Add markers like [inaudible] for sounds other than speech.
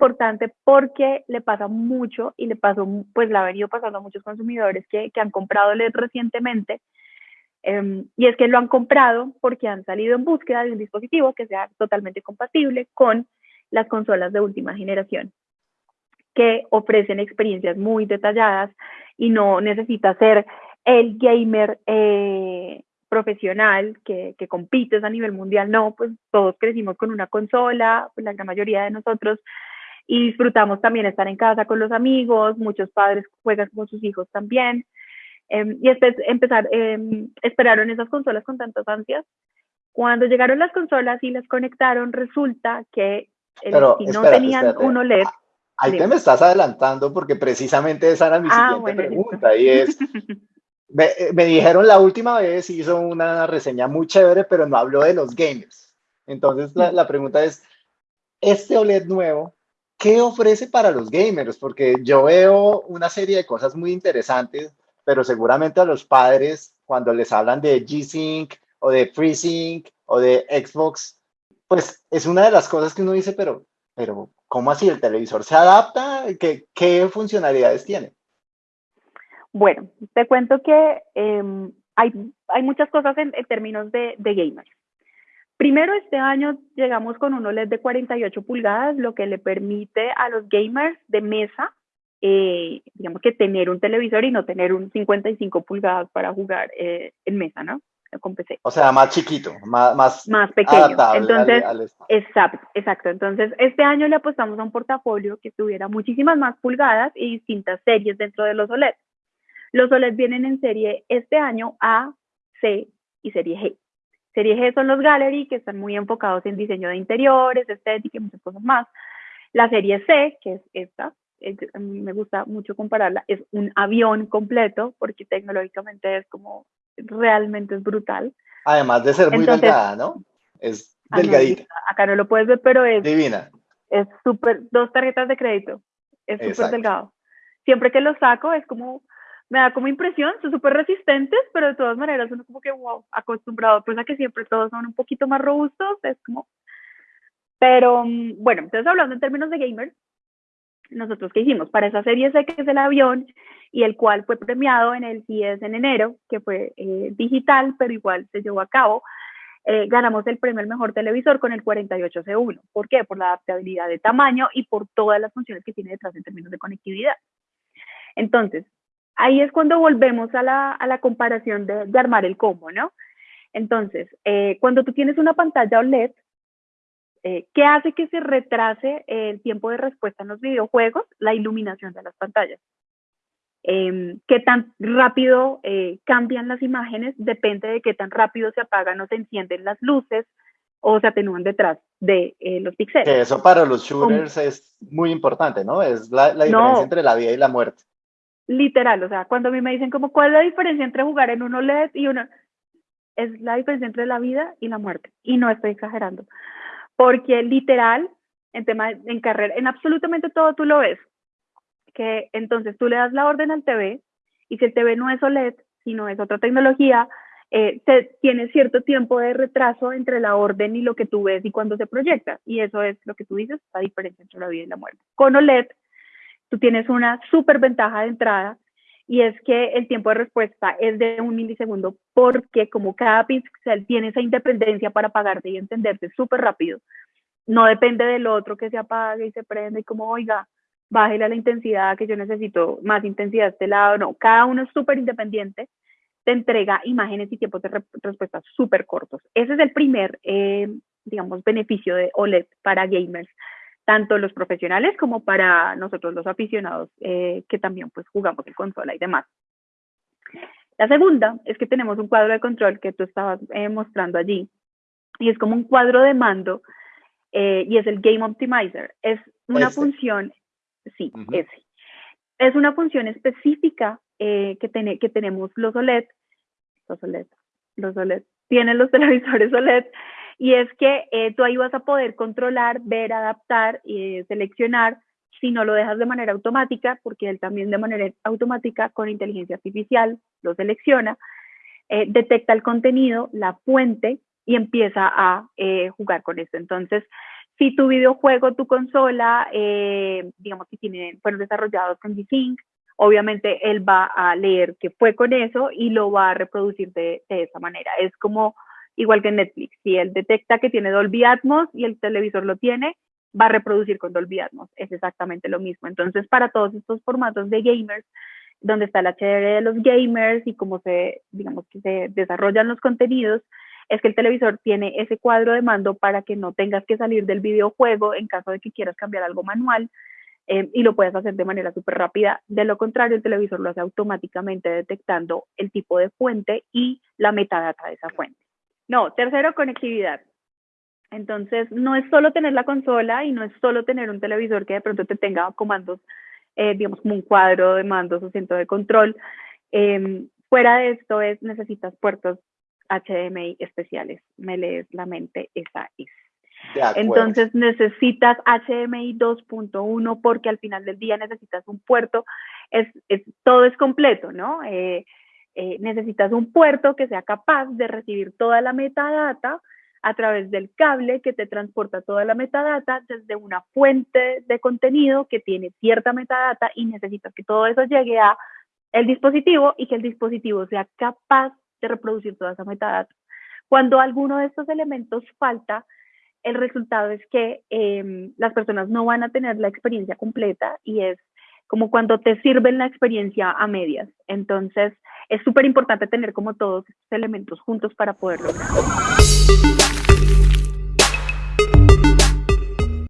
importante porque le pasa mucho y le pasó, pues le ha venido pasando a muchos consumidores que, que han comprado LED recientemente. Em, y es que lo han comprado porque han salido en búsqueda de un dispositivo que sea totalmente compatible con las consolas de última generación, que ofrecen experiencias muy detalladas y no necesita ser el gamer eh, profesional que, que compites a nivel mundial, no, pues todos crecimos con una consola, pues la gran mayoría de nosotros, y disfrutamos también estar en casa con los amigos, muchos padres juegan con sus hijos también, em, y este, empezar, eh, esperaron esas consolas con tantas ansias. Cuando llegaron las consolas y las conectaron, resulta que el, si no tenían un OLED, Ahí te me estás adelantando porque precisamente esa era mi ah, siguiente pregunta y es, [laughs] me, me, dijeron la última vez, hizo una reseña muy chévere, pero no habló de los gamers. Entonces la, la pregunta es, este OLED nuevo, ¿qué ofrece para los gamers? Porque yo veo una serie de cosas muy interesantes, pero seguramente a los padres, cuando les hablan de G-Sync o de FreeSync o de Xbox, pues es una de las cosas que uno dice, pero, pero ¿Cómo así? ¿El televisor se adapta? ¿Qué, qué funcionalidades tiene? Bueno, te cuento que em, hay, hay, muchas cosas en, términos de, de, gamers. Primero, este año llegamos con un OLED de 48 pulgadas, lo que le permite a los gamers de mesa, eh, digamos que tener un televisor y no tener un 55 pulgadas para jugar eh, en mesa, ¿no? con PC. O sea, más chiquito, más, más, más pequeño. Entonces, exacto, exacto. Entonces, este año le apostamos a un portafolio que tuviera muchísimas más pulgadas y distintas series dentro de los OLED. Los OLED vienen en serie este año A, C y serie G. Serie G son los Gallery, que están muy enfocados en diseño de interiores, estética y muchas cosas más. La serie C, que es esta, a mí me gusta mucho compararla, es un avión completo, porque tecnológicamente es como realmente es brutal. Además de ser muy delgada, ¿no? Es ah, delgadita. acá no lo puedes ver, pero es... Divina. Es súper, dos tarjetas de crédito. Es súper delgado. Siempre que lo saco es como, me da como impresión, son súper resistentes, pero de todas maneras uno como que, wow, acostumbrado pues a que siempre todos son un poquito más robustos, es como... Pero mm, bueno, entonces hablando en términos de gamers, nosotros qué hicimos para esa serie C que es el avión y el cual fue premiado en el CIES en enero, que fue eh, digital, pero igual se llevó a cabo. Eh, ganamos el premio al mejor televisor con el 48C1. ¿Por qué? Por la adaptabilidad de tamaño y por todas las funciones que tiene detrás en términos de conectividad. Entonces, ahí es cuando volvemos a la, a la comparación de, de, armar el combo, ¿no? Entonces, eh, cuando tú tienes una pantalla OLED, eh, ¿Qué hace que se retrase el tiempo de respuesta en los videojuegos? La iluminación de las pantallas. Em, qué tan rápido eh, cambian las imágenes depende de qué tan rápido se apagan o se encienden las luces o se atenúan detrás de los píxeles. eso para los shooters es muy importante, ¿no? Es la, diferencia entre la vida y la muerte. Literal, o sea, cuando a mí me dicen como, ¿cuál es la diferencia entre jugar en un OLED y uno? Es la diferencia entre la vida y la muerte. Y no estoy exagerando porque literal, en tema, en carrera, en absolutamente todo tú lo ves, que entonces tú le das la orden al TV y si el TV no es OLED, sino es otra tecnología, eh, tiene cierto tiempo de retraso entre la orden y lo que tú ves y cuando se proyecta. Y eso es lo que tú dices, la diferencia entre la vida y la muerte. Con OLED, tú tienes una súper ventaja de entrada y es que el tiempo de respuesta es de un milisegundo porque como cada píxel tiene esa independencia para apagarte y encenderse súper rápido, no depende del otro que se apague y se prende y como, oiga, bájele a la intensidad que yo necesito más intensidad de este lado, no, cada uno es súper independiente, te entrega imágenes y tiempos de respuesta súper cortos. Ese es el primer, eh, digamos, beneficio de OLED para gamers tanto los profesionales como para nosotros los aficionados eh, que también pues jugamos en consola y demás. La segunda es que tenemos un cuadro de control que tú estabas eh, mostrando allí y es como un cuadro de mando eh, y es el Game Optimizer. Es una este. función, sí, ese. Es una función específica que, que tenemos los OLED, los OLED, los OLED, tienen los televisores OLED y es que eh, tú ahí vas a poder controlar, ver, adaptar y seleccionar si no lo dejas de manera automática, porque él también de manera automática con inteligencia artificial lo selecciona, eh, detecta el contenido, la fuente y empieza a eh, jugar con esto. Entonces, si tu videojuego, tu consola, eh, digamos que tienen, fueron desarrollados con G-Sync, obviamente él va a leer que fue con eso y lo va a reproducir de, de esa manera. Es como igual que Netflix, si él detecta que tiene Dolby Atmos y el televisor lo tiene, va a reproducir con Dolby Atmos. Es exactamente lo mismo. Entonces, para todos estos formatos de gamers, donde está el HDR de los gamers y cómo se, digamos, que se desarrollan los contenidos, es que el televisor tiene ese cuadro de mando para que no tengas que salir del videojuego en caso de que quieras cambiar algo manual eh, y lo puedes hacer de manera súper rápida. De lo contrario, el televisor lo hace automáticamente detectando el tipo de fuente y la metadata de esa fuente. No, tercero, conectividad. Entonces, no es solo tener la consola y no es solo tener un televisor que de pronto te tenga comandos, eh, digamos, como un cuadro de mandos o centro de control. Em, fuera de esto es, necesitas puertos HDMI especiales. Me lees la mente, esa es. Entonces necesitas HDMI 2.1 porque al final del día necesitas un puerto, es, todo es completo, ¿no? Eh, eh, necesitas un puerto que sea capaz de recibir toda la metadata a través del cable que te transporta toda la metadata desde una fuente de contenido que tiene cierta metadata y necesitas que todo eso llegue a el dispositivo y que el dispositivo sea capaz de reproducir toda esa metadata. Cuando alguno de estos elementos falta, el resultado es que em, las personas no van a tener la experiencia completa y es como cuando te sirven la experiencia a medias. Entonces, es súper importante tener como todos estos elementos juntos para poder lograrlo.